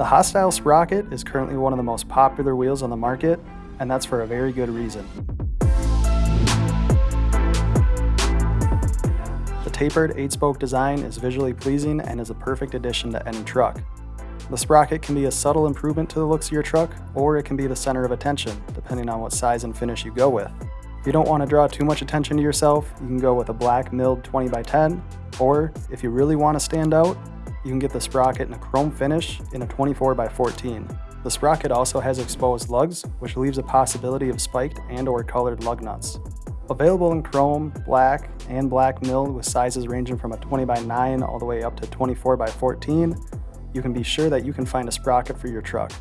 The Hostile Sprocket is currently one of the most popular wheels on the market, and that's for a very good reason. The tapered 8-spoke design is visually pleasing and is a perfect addition to any truck. The sprocket can be a subtle improvement to the looks of your truck, or it can be the center of attention, depending on what size and finish you go with. If you don't want to draw too much attention to yourself, you can go with a black milled 20 by 10, or if you really want to stand out, you can get the sprocket in a chrome finish in a 24 by 14. The sprocket also has exposed lugs, which leaves a possibility of spiked and or colored lug nuts. Available in chrome, black, and black milled with sizes ranging from a 20 by 9 all the way up to 24 by 14, you can be sure that you can find a sprocket for your truck.